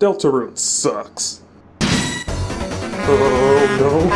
Deltarune sucks. Oh no.